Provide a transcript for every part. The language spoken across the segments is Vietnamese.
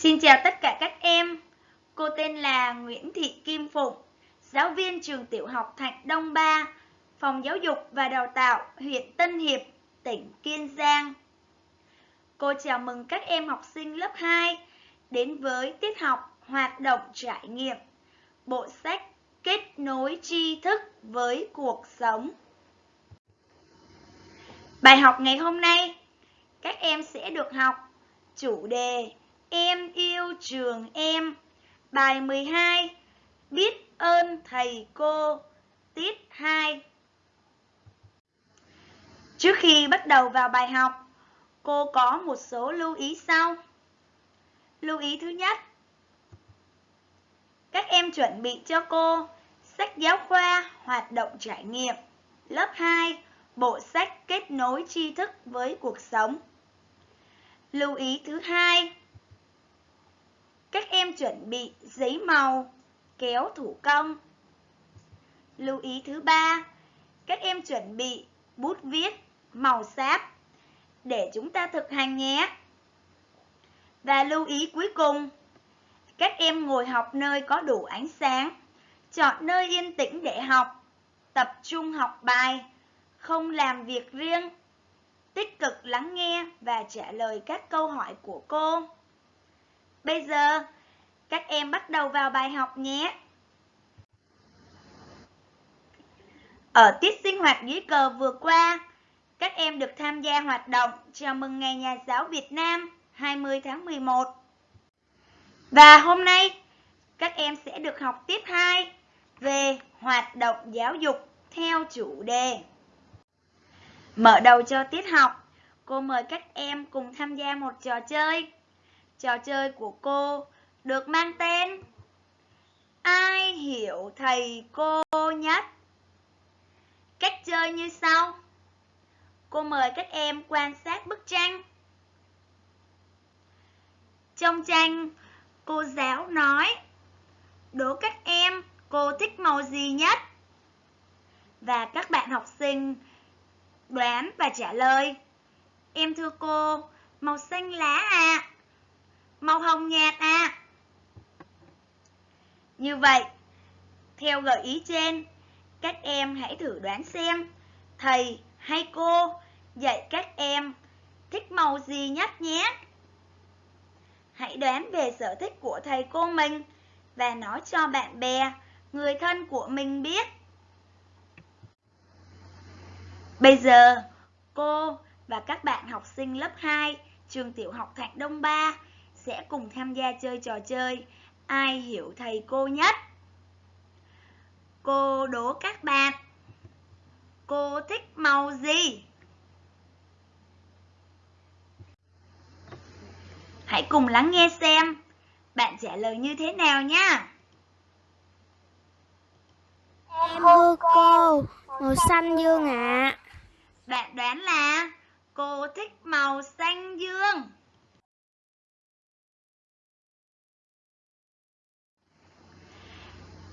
Xin chào tất cả các em. Cô tên là Nguyễn Thị Kim Phụng, giáo viên trường tiểu học Thạnh Đông Ba, Phòng Giáo dục và Đào tạo huyện Tân Hiệp, tỉnh Kiên Giang. Cô chào mừng các em học sinh lớp 2 đến với tiết học hoạt động trải nghiệm, bộ sách kết nối tri thức với cuộc sống. Bài học ngày hôm nay, các em sẽ được học chủ đề Em yêu trường em. Bài 12 Biết ơn thầy cô Tiết 2 Trước khi bắt đầu vào bài học, cô có một số lưu ý sau. Lưu ý thứ nhất Các em chuẩn bị cho cô sách giáo khoa hoạt động trải nghiệm lớp 2 bộ sách kết nối tri thức với cuộc sống. Lưu ý thứ hai các em chuẩn bị giấy màu, kéo thủ công. Lưu ý thứ ba, các em chuẩn bị bút viết, màu sáp để chúng ta thực hành nhé. Và lưu ý cuối cùng, các em ngồi học nơi có đủ ánh sáng, chọn nơi yên tĩnh để học, tập trung học bài, không làm việc riêng, tích cực lắng nghe và trả lời các câu hỏi của cô. Bây giờ, các em bắt đầu vào bài học nhé. Ở tiết sinh hoạt dưới cờ vừa qua, các em được tham gia hoạt động chào mừng Ngày Nhà giáo Việt Nam 20 tháng 11. Và hôm nay, các em sẽ được học tiết 2 về hoạt động giáo dục theo chủ đề. Mở đầu cho tiết học, cô mời các em cùng tham gia một trò chơi. Trò chơi của cô được mang tên Ai hiểu thầy cô nhất? Cách chơi như sau. Cô mời các em quan sát bức tranh. Trong tranh, cô giáo nói Đố các em cô thích màu gì nhất? Và các bạn học sinh đoán và trả lời. Em thưa cô, màu xanh lá à, không hồng nhạt à. Như vậy, theo gợi ý trên, các em hãy thử đoán xem thầy hay cô dạy các em thích màu gì nhất nhé. Hãy đoán về sở thích của thầy cô mình và nói cho bạn bè, người thân của mình biết. Bây giờ, cô và các bạn học sinh lớp 2 trường tiểu học Thạnh Đông Ba sẽ cùng tham gia chơi trò chơi Ai hiểu thầy cô nhất? Cô đố các bạn Cô thích màu gì? Hãy cùng lắng nghe xem bạn trả lời như thế nào nhé. Em thưa cô, màu xanh dương ạ. À. Bạn đoán là cô thích màu xanh dương.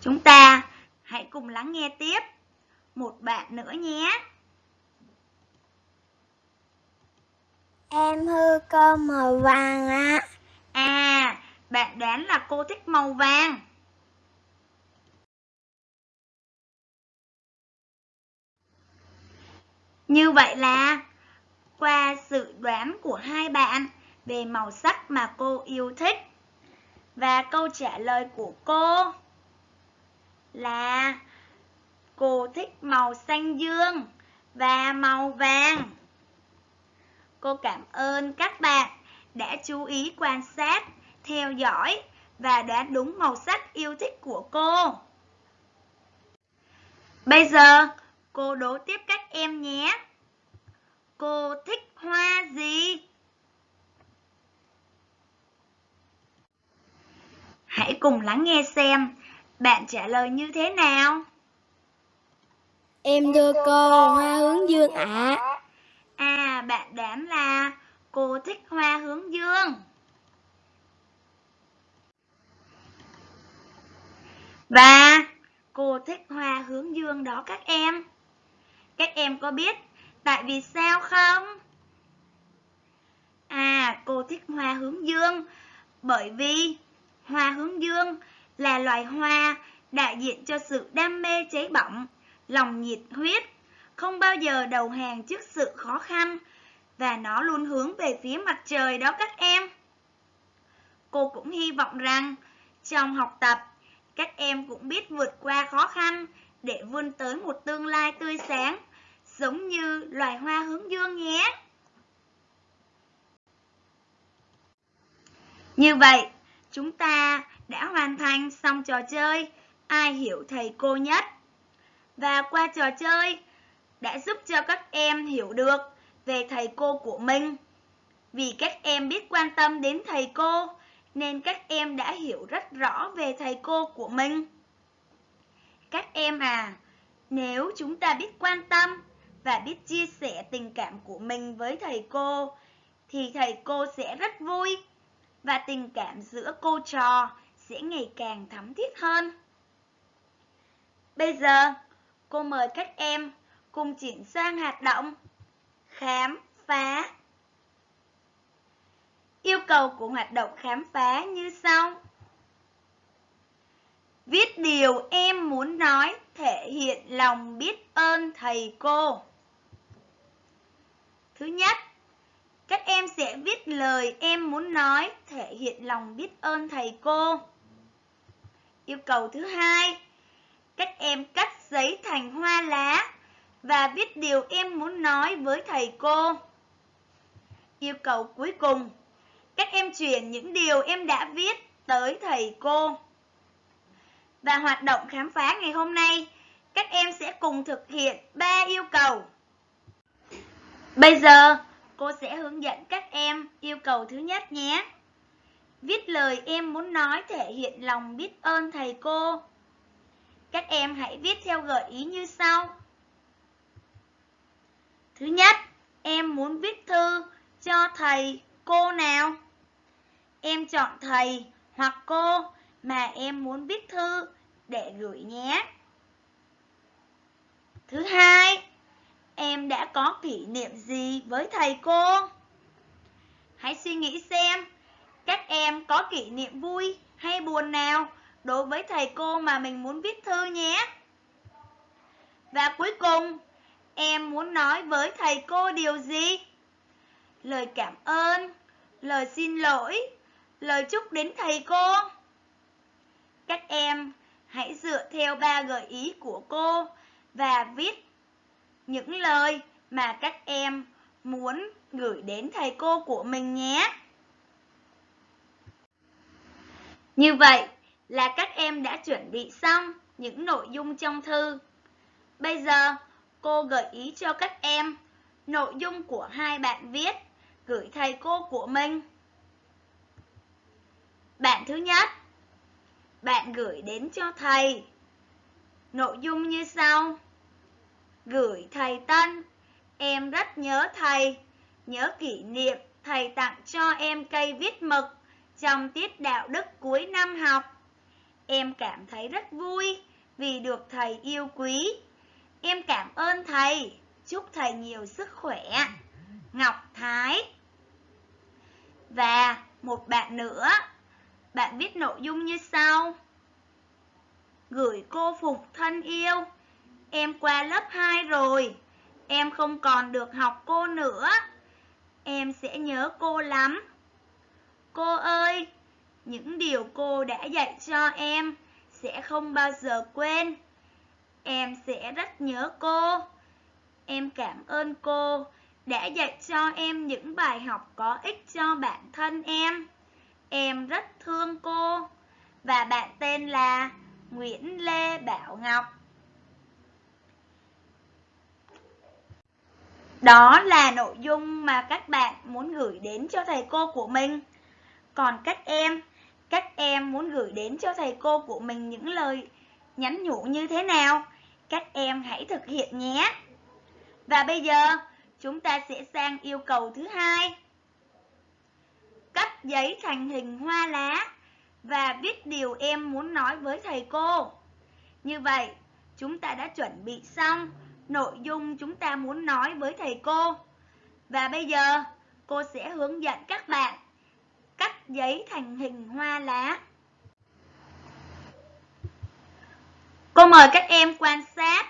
Chúng ta hãy cùng lắng nghe tiếp một bạn nữa nhé. Em hư cô màu vàng ạ. À. à, bạn đoán là cô thích màu vàng. Như vậy là qua sự đoán của hai bạn về màu sắc mà cô yêu thích và câu trả lời của cô là cô thích màu xanh dương và màu vàng. Cô cảm ơn các bạn đã chú ý quan sát, theo dõi và đoán đúng màu sắc yêu thích của cô. Bây giờ, cô đố tiếp các em nhé. Cô thích hoa gì? Hãy cùng lắng nghe xem bạn trả lời như thế nào? Em thưa cô, hoa hướng dương ạ. À. à, bạn đoán là cô thích hoa hướng dương. Và cô thích hoa hướng dương đó các em. Các em có biết tại vì sao không? À, cô thích hoa hướng dương Bởi vì hoa hướng dương là loài hoa đại diện cho sự đam mê cháy bỏng, lòng nhiệt huyết, không bao giờ đầu hàng trước sự khó khăn và nó luôn hướng về phía mặt trời đó các em. Cô cũng hy vọng rằng trong học tập, các em cũng biết vượt qua khó khăn để vươn tới một tương lai tươi sáng, giống như loài hoa hướng dương nhé. Như vậy, chúng ta đã hoàn thành xong trò chơi Ai hiểu thầy cô nhất. Và qua trò chơi đã giúp cho các em hiểu được về thầy cô của mình. Vì các em biết quan tâm đến thầy cô, nên các em đã hiểu rất rõ về thầy cô của mình. Các em à, nếu chúng ta biết quan tâm và biết chia sẻ tình cảm của mình với thầy cô, thì thầy cô sẽ rất vui và tình cảm giữa cô trò sẽ ngày càng thấm thiết hơn. Bây giờ, cô mời các em cùng chuyển sang hoạt động khám phá. Yêu cầu của hoạt động khám phá như sau. Viết điều em muốn nói thể hiện lòng biết ơn thầy cô. Thứ nhất, các em sẽ viết lời em muốn nói thể hiện lòng biết ơn thầy cô. Yêu cầu thứ hai, các em cắt giấy thành hoa lá và viết điều em muốn nói với thầy cô. Yêu cầu cuối cùng, các em chuyển những điều em đã viết tới thầy cô. Và hoạt động khám phá ngày hôm nay, các em sẽ cùng thực hiện 3 yêu cầu. Bây giờ, cô sẽ hướng dẫn các em yêu cầu thứ nhất nhé. Viết lời em muốn nói thể hiện lòng biết ơn thầy cô. Các em hãy viết theo gợi ý như sau. Thứ nhất, em muốn viết thư cho thầy, cô nào? Em chọn thầy hoặc cô mà em muốn viết thư để gửi nhé. Thứ hai, em đã có kỷ niệm gì với thầy cô? Hãy suy nghĩ xem, các em có kỷ niệm vui hay buồn nào đối với thầy cô mà mình muốn viết thư nhé. Và cuối cùng, em muốn nói với thầy cô điều gì? Lời cảm ơn, lời xin lỗi, lời chúc đến thầy cô. Các em hãy dựa theo ba gợi ý của cô và viết những lời mà các em muốn gửi đến thầy cô của mình nhé. Như vậy là các em đã chuẩn bị xong những nội dung trong thư. Bây giờ, cô gợi ý cho các em nội dung của hai bạn viết gửi thầy cô của mình. Bạn thứ nhất, bạn gửi đến cho thầy. Nội dung như sau. Gửi thầy Tân, em rất nhớ thầy, nhớ kỷ niệm thầy tặng cho em cây viết mực trong tiết đạo đức cuối năm học. Em cảm thấy rất vui vì được thầy yêu quý. Em cảm ơn thầy, chúc thầy nhiều sức khỏe. Ngọc Thái Và một bạn nữa, bạn viết nội dung như sau. Gửi cô Phục thân yêu, em qua lớp 2 rồi, em không còn được học cô nữa. Em sẽ nhớ cô lắm. Cô ơi, những điều cô đã dạy cho em sẽ không bao giờ quên. Em sẽ rất nhớ cô. Em cảm ơn cô đã dạy cho em những bài học có ích cho bản thân em. Em rất thương cô. Và bạn tên là Nguyễn Lê Bảo Ngọc. Đó là nội dung mà các bạn muốn gửi đến cho thầy cô của mình. Còn các em, các em muốn gửi đến cho thầy cô của mình những lời nhắn nhủ như thế nào? Các em hãy thực hiện nhé. Và bây giờ, chúng ta sẽ sang yêu cầu thứ hai. Cắt giấy thành hình hoa lá và viết điều em muốn nói với thầy cô. Như vậy, chúng ta đã chuẩn bị xong nội dung chúng ta muốn nói với thầy cô. Và bây giờ, cô sẽ hướng dẫn các bạn cắt giấy thành hình hoa lá. Cô mời các em quan sát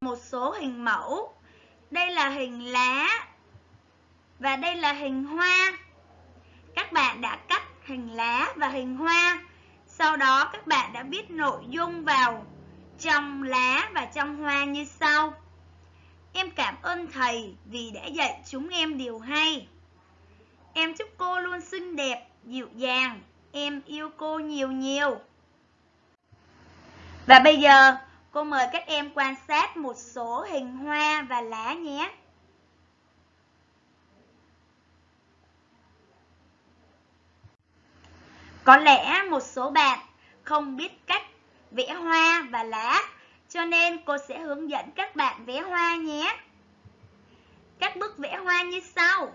một số hình mẫu. Đây là hình lá và đây là hình hoa. Các bạn đã cắt hình lá và hình hoa. Sau đó các bạn đã viết nội dung vào trong lá và trong hoa như sau. Em cảm ơn thầy vì đã dạy chúng em điều hay. Em chúc cô luôn xinh đẹp, dịu dàng. Em yêu cô nhiều nhiều. Và bây giờ, cô mời các em quan sát một số hình hoa và lá nhé. Có lẽ một số bạn không biết cách vẽ hoa và lá, cho nên cô sẽ hướng dẫn các bạn vẽ hoa nhé. Các bước vẽ hoa như sau.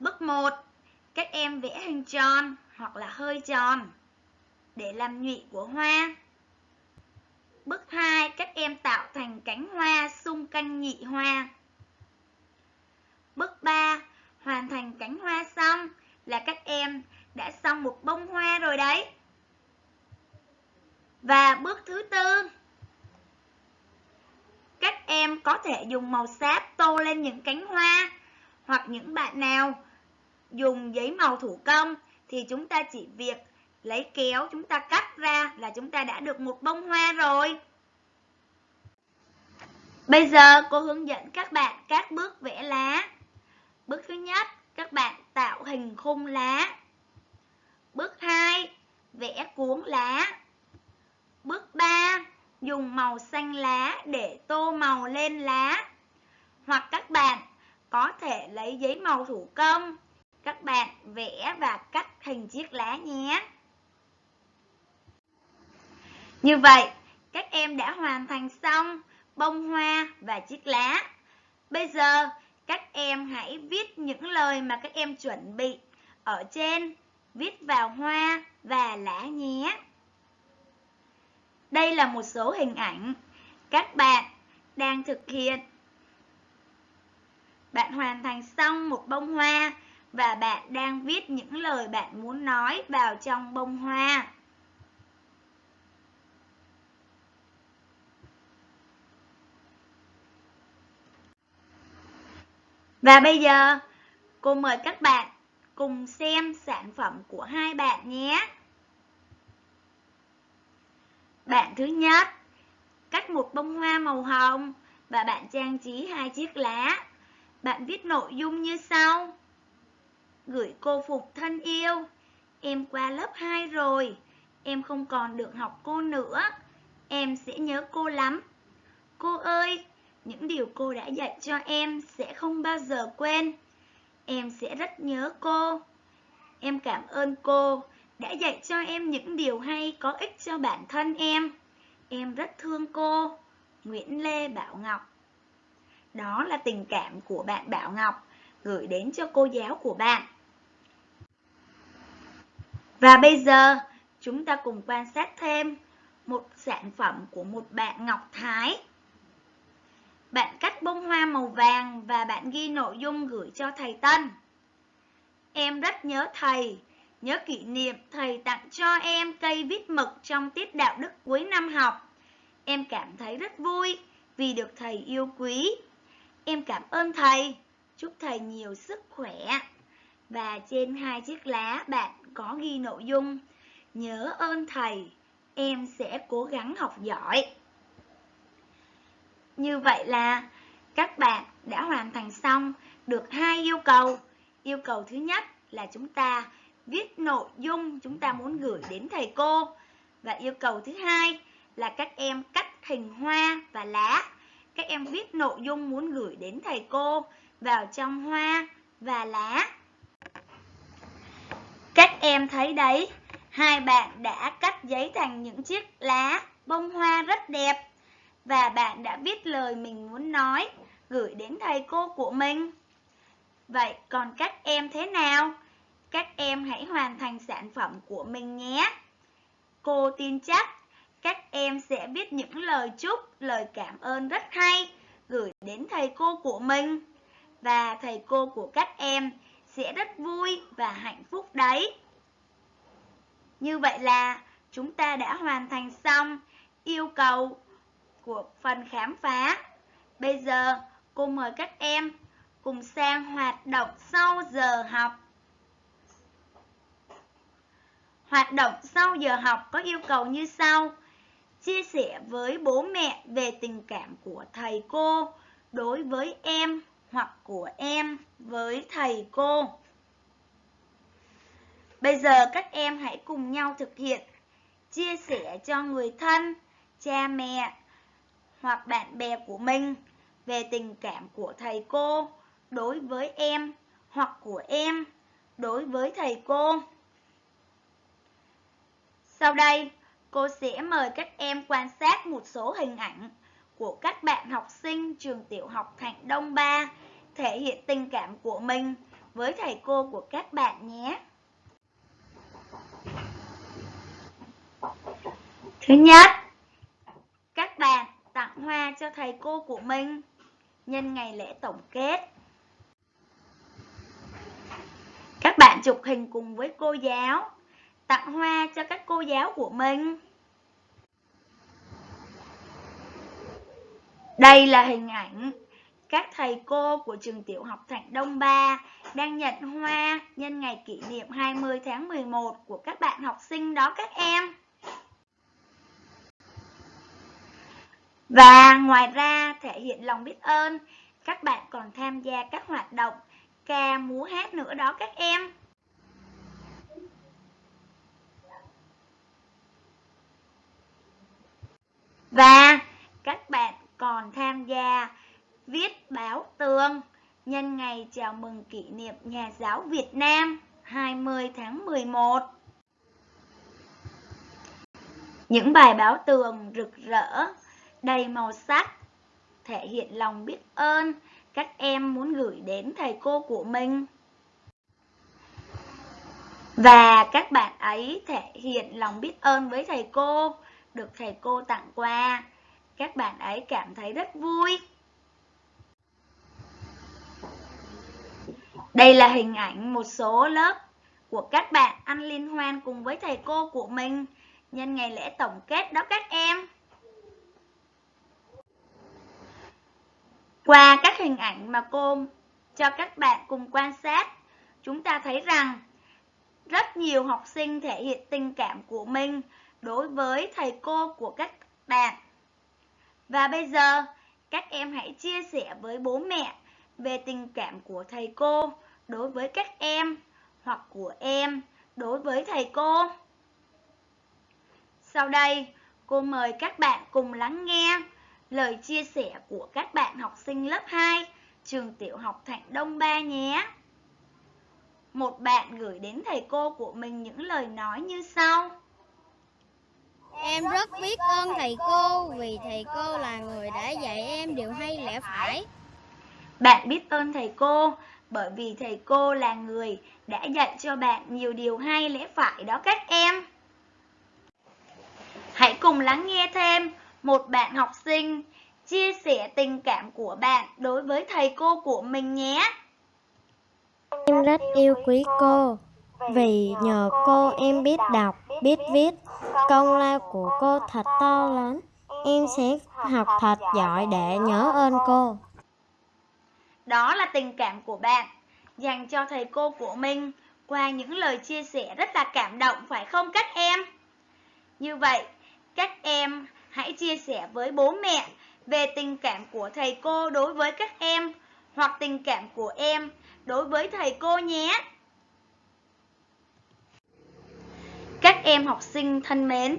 Bước 1. Các em vẽ hình tròn hoặc là hơi tròn để làm nhụy của hoa. Bước 2. Các em tạo thành cánh hoa xung quanh nhị hoa. Bước 3. Hoàn thành cánh hoa xong là các em đã xong một bông hoa rồi đấy. Và bước thứ tư, các em có thể dùng màu sáp tô lên những cánh hoa hoặc những bạn nào dùng giấy màu thủ công thì chúng ta chỉ việc lấy kéo chúng ta cắt ra là chúng ta đã được một bông hoa rồi. Bây giờ cô hướng dẫn các bạn các bước vẽ lá. Bước thứ nhất, các bạn tạo hình khung lá. Bước 2, vẽ cuốn lá. Bước 3, dùng màu xanh lá để tô màu lên lá. Hoặc các bạn có thể lấy giấy màu thủ công, các bạn vẽ và cắt hình chiếc lá nhé. Như vậy, các em đã hoàn thành xong bông hoa và chiếc lá. Bây giờ, các em hãy viết những lời mà các em chuẩn bị ở trên, viết vào hoa và lá nhé. Đây là một số hình ảnh các bạn đang thực hiện. Bạn hoàn thành xong một bông hoa và bạn đang viết những lời bạn muốn nói vào trong bông hoa. Và bây giờ, cô mời các bạn cùng xem sản phẩm của hai bạn nhé. Bạn thứ nhất, cắt một bông hoa màu hồng và bạn trang trí hai chiếc lá. Bạn viết nội dung như sau. Gửi cô Phục thân yêu, em qua lớp 2 rồi, em không còn được học cô nữa, em sẽ nhớ cô lắm. Cô ơi, những điều cô đã dạy cho em sẽ không bao giờ quên. Em sẽ rất nhớ cô. Em cảm ơn cô đã dạy cho em những điều hay có ích cho bản thân em. Em rất thương cô. Nguyễn Lê Bảo Ngọc Đó là tình cảm của bạn Bảo Ngọc gửi đến cho cô giáo của bạn. Và bây giờ, chúng ta cùng quan sát thêm một sản phẩm của một bạn Ngọc Thái. Bạn cắt bông hoa màu vàng và bạn ghi nội dung gửi cho thầy Tân. Em rất nhớ thầy, nhớ kỷ niệm thầy tặng cho em cây viết mực trong tiết đạo đức cuối năm học. Em cảm thấy rất vui vì được thầy yêu quý. Em cảm ơn thầy, chúc thầy nhiều sức khỏe. Và trên hai chiếc lá bạn có ghi nội dung Nhớ ơn thầy, em sẽ cố gắng học giỏi. Như vậy là các bạn đã hoàn thành xong được hai yêu cầu. Yêu cầu thứ nhất là chúng ta viết nội dung chúng ta muốn gửi đến thầy cô. Và yêu cầu thứ hai là các em cắt hình hoa và lá. Các em viết nội dung muốn gửi đến thầy cô vào trong hoa và lá. Các em thấy đấy, hai bạn đã cắt giấy thành những chiếc lá bông hoa rất đẹp và bạn đã viết lời mình muốn nói gửi đến thầy cô của mình. Vậy còn các em thế nào? Các em hãy hoàn thành sản phẩm của mình nhé. Cô tin chắc các em sẽ viết những lời chúc, lời cảm ơn rất hay gửi đến thầy cô của mình. Và thầy cô của các em sẽ rất vui và hạnh phúc đấy. Như vậy là chúng ta đã hoàn thành xong yêu cầu của phần khám phá. Bây giờ cô mời các em cùng sang hoạt động sau giờ học. Hoạt động sau giờ học có yêu cầu như sau. Chia sẻ với bố mẹ về tình cảm của thầy cô đối với em hoặc của em với thầy cô. Bây giờ các em hãy cùng nhau thực hiện chia sẻ cho người thân, cha mẹ hoặc bạn bè của mình về tình cảm của thầy cô đối với em hoặc của em đối với thầy cô. Sau đây, cô sẽ mời các em quan sát một số hình ảnh của các bạn học sinh trường tiểu học Thạnh Đông 3 thể hiện tình cảm của mình với thầy cô của các bạn nhé. Thứ nhất, các bạn tặng hoa cho thầy cô của mình nhân ngày lễ tổng kết. Các bạn chụp hình cùng với cô giáo, tặng hoa cho các cô giáo của mình. Đây là hình ảnh các thầy cô của trường tiểu học Thạnh Đông 3 đang nhận hoa nhân ngày kỷ niệm 20 tháng 11 của các bạn học sinh đó các em. Và ngoài ra thể hiện lòng biết ơn, các bạn còn tham gia các hoạt động ca múa hát nữa đó các em. Và các bạn còn tham gia viết báo tường nhân ngày chào mừng kỷ niệm Nhà giáo Việt Nam 20 tháng 11. Những bài báo tường rực rỡ, đầy màu sắc, thể hiện lòng biết ơn các em muốn gửi đến thầy cô của mình. Và các bạn ấy thể hiện lòng biết ơn với thầy cô, được thầy cô tặng quà. Các bạn ấy cảm thấy rất vui. Đây là hình ảnh một số lớp của các bạn ăn liên hoan cùng với thầy cô của mình nhân ngày lễ tổng kết đó các em. Qua các hình ảnh mà cô cho các bạn cùng quan sát, chúng ta thấy rằng rất nhiều học sinh thể hiện tình cảm của mình đối với thầy cô của các bạn. Và bây giờ, các em hãy chia sẻ với bố mẹ về tình cảm của thầy cô đối với các em hoặc của em đối với thầy cô. Sau đây, cô mời các bạn cùng lắng nghe lời chia sẻ của các bạn học sinh lớp 2 trường tiểu học Thạnh Đông Ba nhé. Một bạn gửi đến thầy cô của mình những lời nói như sau. Em rất biết ơn thầy cô vì thầy cô là người đã dạy em điều hay lẽ phải. Bạn biết ơn thầy cô bởi vì thầy cô là người đã dạy cho bạn nhiều điều hay lẽ phải đó các em. Hãy cùng lắng nghe thêm một bạn học sinh chia sẻ tình cảm của bạn đối với thầy cô của mình nhé. Em rất yêu quý cô vì nhờ cô em biết đọc, biết viết. Công lao của cô thật to lớn. Em sẽ học thật giỏi để nhớ ơn cô. Đó là tình cảm của bạn dành cho thầy cô của mình qua những lời chia sẻ rất là cảm động phải không các em? Như vậy, các em hãy chia sẻ với bố mẹ về tình cảm của thầy cô đối với các em hoặc tình cảm của em đối với thầy cô nhé. Các em học sinh thân mến,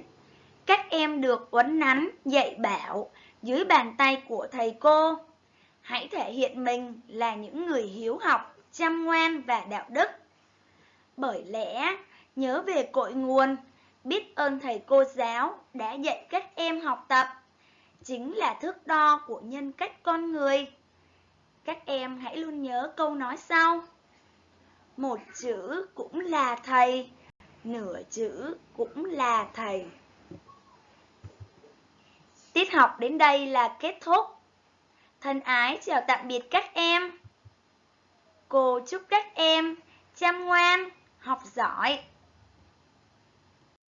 các em được uốn nắn, dạy bảo dưới bàn tay của thầy cô. Hãy thể hiện mình là những người hiếu học, chăm ngoan và đạo đức. Bởi lẽ, nhớ về cội nguồn, biết ơn thầy cô giáo đã dạy các em học tập, chính là thước đo của nhân cách con người. Các em hãy luôn nhớ câu nói sau. Một chữ cũng là thầy, nửa chữ cũng là thầy. Tiết học đến đây là kết thúc. Thân ái chào tạm biệt các em. Cô chúc các em chăm ngoan, học giỏi.